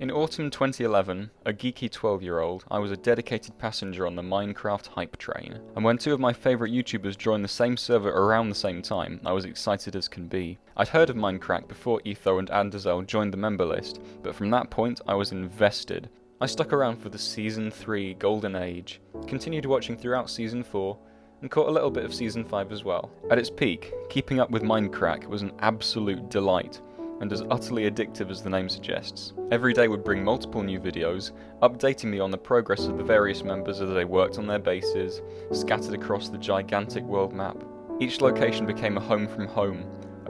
In autumn 2011, a geeky 12 year old, I was a dedicated passenger on the Minecraft hype train. And when two of my favourite YouTubers joined the same server around the same time, I was excited as can be. I'd heard of Mindcrack before Etho and Anderzel joined the member list, but from that point I was invested. I stuck around for the Season 3 Golden Age, continued watching throughout Season 4, and caught a little bit of Season 5 as well. At its peak, keeping up with Mindcrack was an absolute delight, and as utterly addictive as the name suggests. Every day would bring multiple new videos, updating me on the progress of the various members as they worked on their bases, scattered across the gigantic world map. Each location became a home from home,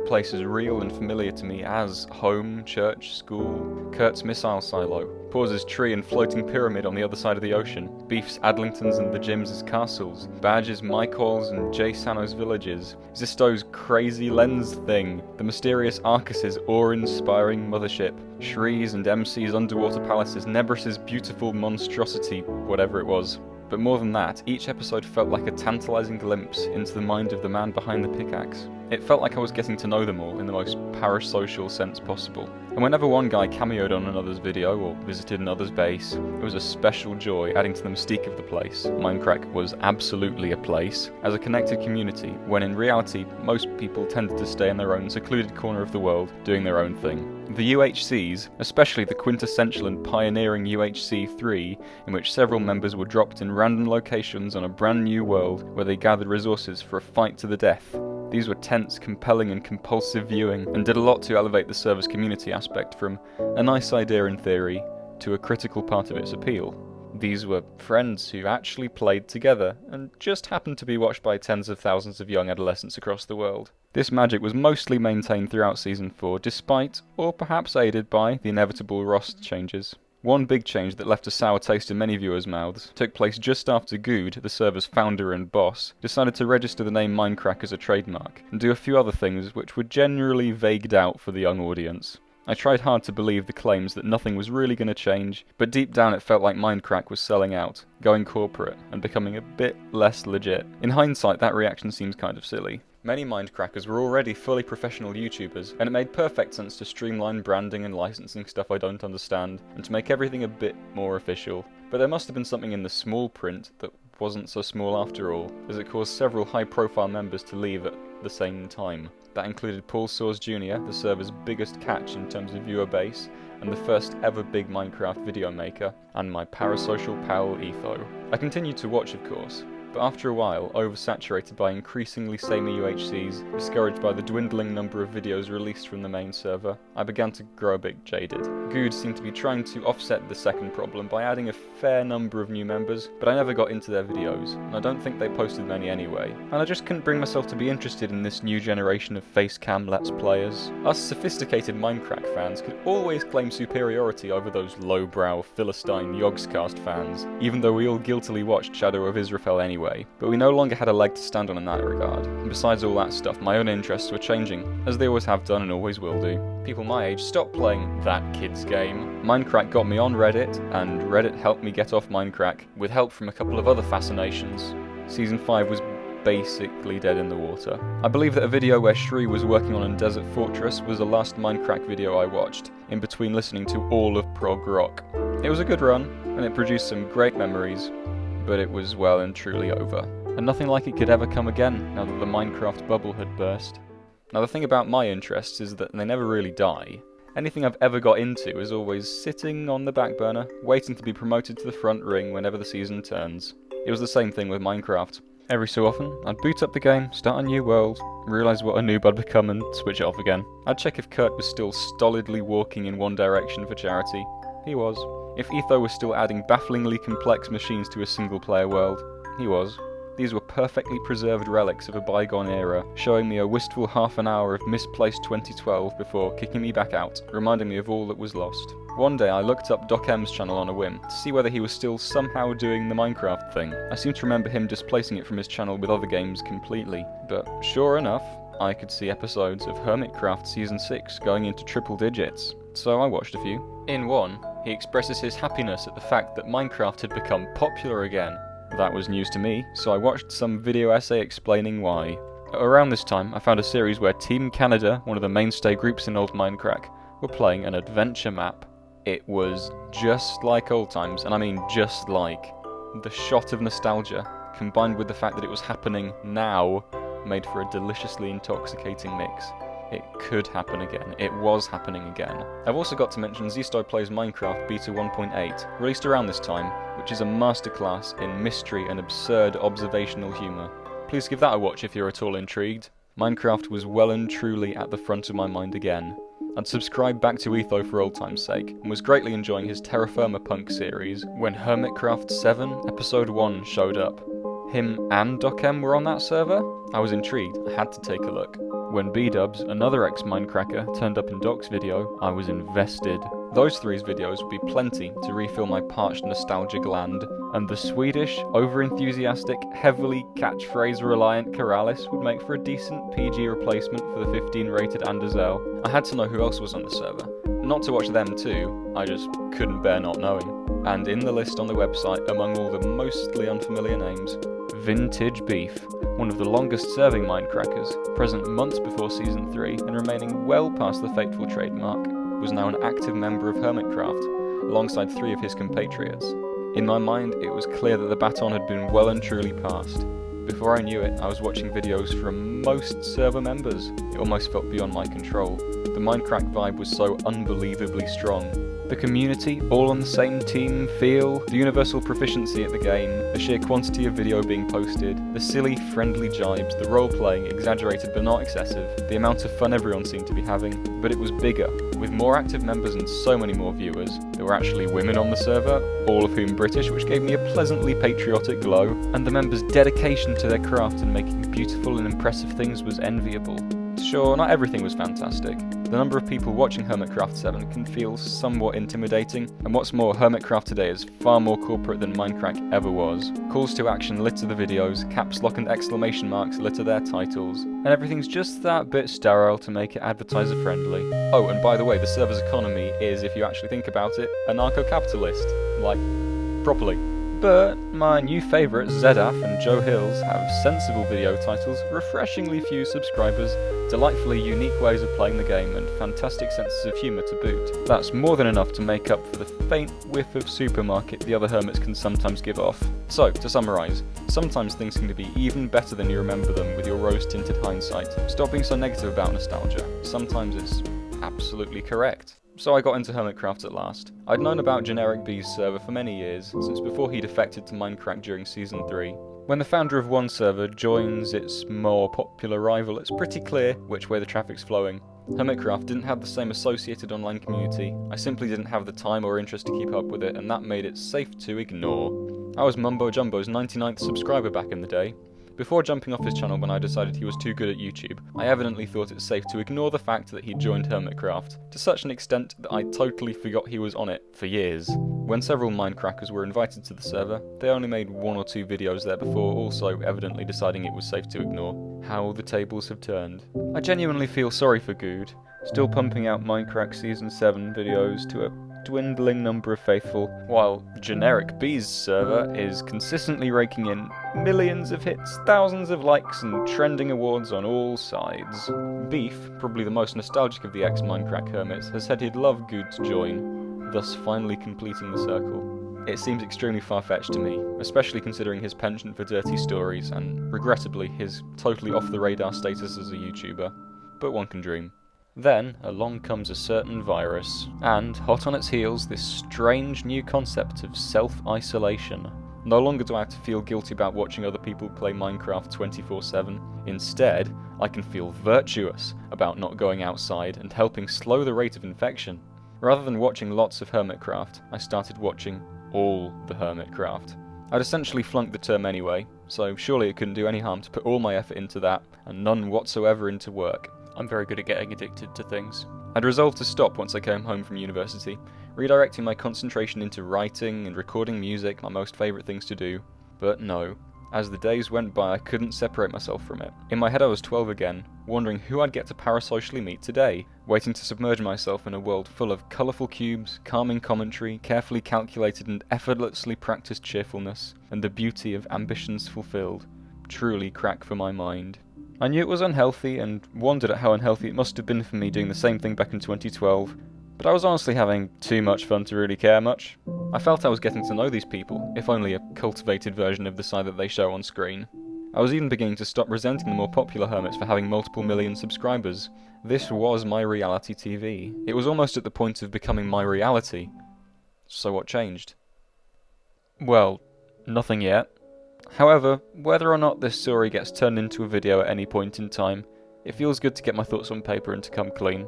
place as real and familiar to me as home, church, school, Kurt's missile silo, Pause's tree and floating pyramid on the other side of the ocean, Beef's Adlingtons and the as castles, Baj's Mykol's and Jsano's villages, Zisteau's crazy lens thing, the mysterious Arkas's awe-inspiring mothership, Shree's and MC's underwater palaces, Nebris's beautiful monstrosity, whatever it was. But more than that, each episode felt like a tantalising glimpse into the mind of the man behind the pickaxe. It felt like I was getting to know them all in the most parasocial sense possible. And whenever one guy cameoed on another's video or visited another's base, it was a special joy adding to the mystique of the place. Mindcrack was absolutely a place, as a connected community, when in reality most people tended to stay in their own secluded corner of the world, doing their own thing. The UHCs, especially the quintessential and pioneering UHC 3, in which several members were dropped in random locations on a brand new world where they gathered resources for a fight to the death, these were tense, compelling, and compulsive viewing, and did a lot to elevate the server's community aspect from a nice idea in theory to a critical part of its appeal. These were friends who actually played together, and just happened to be watched by tens of thousands of young adolescents across the world. This magic was mostly maintained throughout Season 4, despite, or perhaps aided by, the inevitable Rost changes. One big change that left a sour taste in many viewers' mouths took place just after Guude, the server's founder and boss, decided to register the name Mindcrack as a trademark, and do a few other things which were generally vagued out for the young audience. I tried hard to believe the claims that nothing was really going to change, but deep down it felt like Mindcrack was selling out, going corporate, and becoming a bit less legit. In hindsight, that reaction seems kind of silly. Many Mindcrackers were already fully professional YouTubers, and it made perfect sense to streamline branding and licensing stuff I don't understand, and to make everything a bit more official. But there must have been something in the small print that wasn't so small after all, as it caused several high-profile members to leave at the same time. That included Paul Soares Jr., the server's biggest catch in terms of viewer base, and the first ever big Minecraft video maker, and my parasocial pal Etho. I continued to watch of course, but after a while, oversaturated by increasingly samey UHCs, discouraged by the dwindling number of videos released from the main server, I began to grow a bit jaded. Guude seemed to be trying to offset the second problem by adding a fair number of new members, but I never got into their videos, and I don't think they posted many anyway, and I just couldn't bring myself to be interested in this new generation of facecam let's players. Us sophisticated Mindcrack fans could always claim superiority over those lowbrow Philistine Yogscast fans, even though we all guiltily watched Shadow of Israfel anyway anyway, but we no longer had a leg to stand on in that regard. And besides all that stuff, my own interests were changing, as they always have done and always will do. People my age stopped playing that kid's game. Minecraft got me on Reddit, and Reddit helped me get off Minecraft, with help from a couple of other fascinations. Season 5 was basically dead in the water. I believe that a video where Shree was working on a desert fortress was the last Minecraft video I watched, in between listening to all of prog rock. It was a good run, and it produced some great memories, but it was well and truly over. And nothing like it could ever come again now that the Minecraft bubble had burst. Now the thing about my interests is that they never really die. Anything I've ever got into is always sitting on the back burner, waiting to be promoted to the front ring whenever the season turns. It was the same thing with Minecraft. Every so often, I'd boot up the game, start a new world, realise what a noob I'd become and switch it off again. I'd check if Kurt was still stolidly walking in one direction for charity. He was. If Etho was still adding bafflingly complex machines to a single player world, he was. These were perfectly preserved relics of a bygone era, showing me a wistful half an hour of misplaced 2012 before kicking me back out, reminding me of all that was lost. One day I looked up Doc M's channel on a whim, to see whether he was still somehow doing the Minecraft thing. I seem to remember him displacing it from his channel with other games completely, but sure enough, I could see episodes of Hermitcraft Season 6 going into triple digits, so I watched a few. In one, he expresses his happiness at the fact that Minecraft had become popular again. That was news to me, so I watched some video essay explaining why. Around this time, I found a series where Team Canada, one of the mainstay groups in old Mindcrack, were playing an adventure map. It was just like old times, and I mean just like. The shot of nostalgia, combined with the fact that it was happening now, made for a deliciously intoxicating mix. It could happen again. It was happening again. I've also got to mention Zisteau Plays Minecraft Beta 1.8, released around this time, which is a masterclass in mystery and absurd observational humour. Please give that a watch if you're at all intrigued. Minecraft was well and truly at the front of my mind again. I'd subscribed back to Etho for old time's sake, and was greatly enjoying his Terra Firma Punk series when Hermitcraft 7 Episode 1 showed up. Him and Docm were on that server? I was intrigued, I had to take a look. When B-Dubs, another ex-Mindcracker, turned up in Doc's video, I was invested. Those three's videos would be plenty to refill my parched nostalgia gland, and the Swedish, over-enthusiastic, heavily catchphrase-reliant Keralis would make for a decent PG replacement for the 15-rated Anderzel. I had to know who else was on the server. Not to watch them too, I just couldn't bear not knowing. And in the list on the website, among all the mostly unfamiliar names, Vintage Beef, one of the longest serving Mindcrackers, present months before Season 3 and remaining well past the fateful trademark, was now an active member of Hermitcraft, alongside three of his compatriots. In my mind, it was clear that the baton had been well and truly passed. Before I knew it, I was watching videos from most server members. It almost felt beyond my control. The Mindcrack vibe was so unbelievably strong, the community, all on the same team, feel, the universal proficiency at the game, the sheer quantity of video being posted, the silly, friendly jibes, the role playing, exaggerated but not excessive, the amount of fun everyone seemed to be having. But it was bigger, with more active members and so many more viewers. There were actually women on the server, all of whom British, which gave me a pleasantly patriotic glow, and the members' dedication to their craft and making beautiful and impressive things was enviable. Sure, not everything was fantastic. The number of people watching Hermitcraft 7 can feel somewhat intimidating, and what's more, Hermitcraft today is far more corporate than Mindcrack ever was. Calls to action litter the videos, caps lock and exclamation marks litter their titles, and everything's just that bit sterile to make it advertiser friendly. Oh, and by the way, the server's economy is, if you actually think about it, anarcho-capitalist. Like, properly. But my new favourites, Zedaph and Joe Hills, have sensible video titles, refreshingly few subscribers, delightfully unique ways of playing the game, and fantastic senses of humour to boot. That's more than enough to make up for the faint whiff of supermarket the other hermits can sometimes give off. So, to summarise, sometimes things can be even better than you remember them with your rose-tinted hindsight. Stop being so negative about nostalgia. Sometimes it's absolutely correct so I got into Hermitcraft at last. I'd known about GenerikB's server for many years, since before he defected to Mindcrack during Season 3. When the founder of one server joins its more popular rival, it's pretty clear which way the traffic's flowing. Hermitcraft didn't have the same associated online community, I simply didn't have the time or interest to keep up with it, and that made it safe to ignore. I was Mumbo Jumbo's 99th subscriber back in the day, before jumping off his channel when I decided he was too good at YouTube, I evidently thought it safe to ignore the fact that he joined Hermitcraft, to such an extent that I totally forgot he was on it for years. When several Mindcrackers were invited to the server, they only made one or two videos there before also evidently deciding it was safe to ignore. How the tables have turned. I genuinely feel sorry for Guude, still pumping out Mindcrack Season 7 videos to a dwindling number of faithful, while GenerikB's server is consistently raking in millions of hits, thousands of likes, and trending awards on all sides. Beef, probably the most nostalgic of the ex-Mindcrack hermits, has said he'd love Guude to join, thus finally completing the circle. It seems extremely far-fetched to me, especially considering his penchant for dirty stories and, regrettably, his totally off-the-radar status as a YouTuber. But one can dream. Then, along comes a certain virus, and, hot on its heels, this strange new concept of self-isolation. No longer do I have to feel guilty about watching other people play Minecraft 24-7. Instead, I can feel virtuous about not going outside and helping slow the rate of infection. Rather than watching lots of Hermitcraft, I started watching all the Hermitcraft. I'd essentially flunked the term anyway, so surely it couldn't do any harm to put all my effort into that, and none whatsoever into work. I'm very good at getting addicted to things. I'd resolved to stop once I came home from university, redirecting my concentration into writing and recording music, my most favourite things to do. But no. As the days went by, I couldn't separate myself from it. In my head I was 12 again, wondering who I'd get to parasocially meet today, waiting to submerge myself in a world full of colourful cubes, calming commentary, carefully calculated and effortlessly practiced cheerfulness, and the beauty of ambitions fulfilled. Truly crack for my mind. I knew it was unhealthy and wondered at how unhealthy it must have been for me doing the same thing back in 2012, But I was honestly having too much fun to really care much. I felt I was getting to know these people, if only a cultivated version of the side that they show on screen. I was even beginning to stop resenting the more popular hermits for having multiple million subscribers. This was my reality TV. It was almost at the point of becoming my reality. So what changed? Well, nothing yet. However, whether or not this story gets turned into a video at any point in time, it feels good to get my thoughts on paper and to come clean.